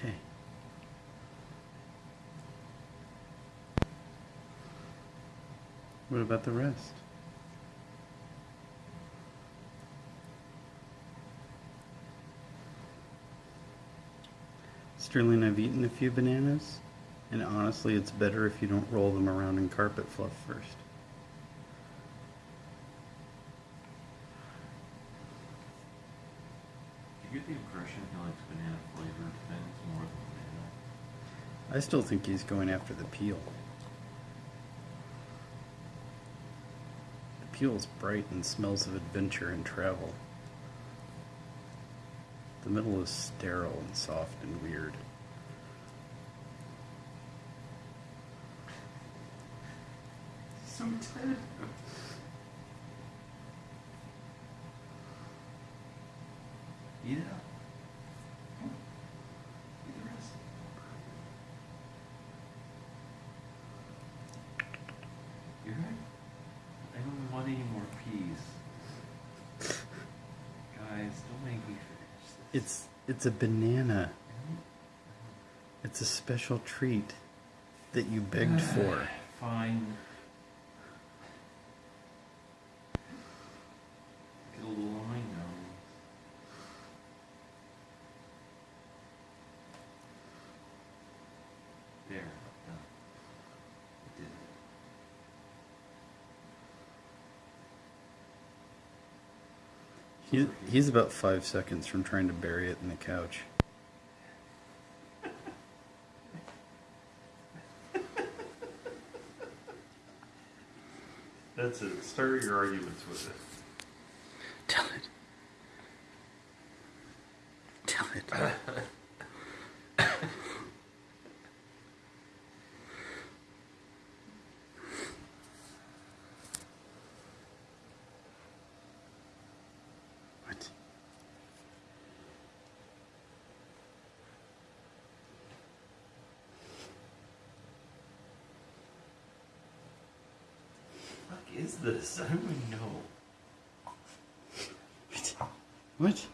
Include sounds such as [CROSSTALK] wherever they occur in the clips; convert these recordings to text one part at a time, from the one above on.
Okay. What about the rest? Sterling, I've eaten a few bananas, and honestly, it's better if you don't roll them around in carpet fluff first. Do you get the impression he likes banana flavored things more than banana? I still think he's going after the peel. The peel is bright and smells of adventure and travel. The middle is sterile and soft and weird. So tender. Eat it up. Come on. Eat the rest. You right? I don't want any more peas. Guys, don't make me finish this. It's it's a banana. It's a special treat that you begged for. Fine. Get a little line now. There, done. I did it. He, he's about five seconds from trying to bury it in the couch. That's it. Start your arguments with it. Is this? I don't even know. What? What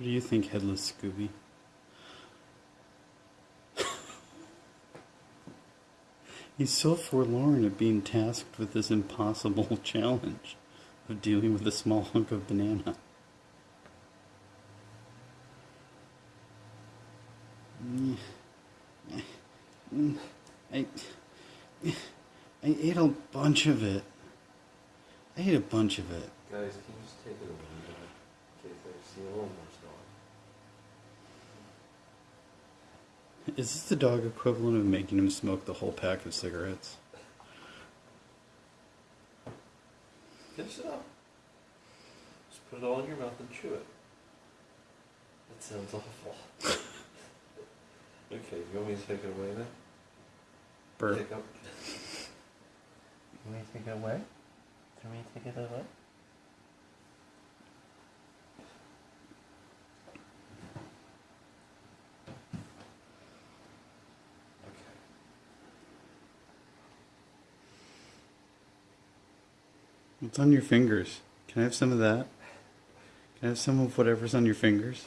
do you think, Headless Scooby? [LAUGHS] He's so forlorn at being tasked with this impossible [LAUGHS] challenge of dealing with a small hunk of banana. I, I ate a bunch of it. I ate a bunch of it. Guys, can you just take it away I see a little more stuff? Is this the dog equivalent of making him smoke the whole pack of cigarettes? Finish it up. Just put it all in your mouth and chew it. That sounds awful. okay, you want me to take it away then? Burp. Take up. You want me to take it away? Do you want me to take it away? What's on your fingers? Can I have some of that? Can I have some of whatever's on your fingers?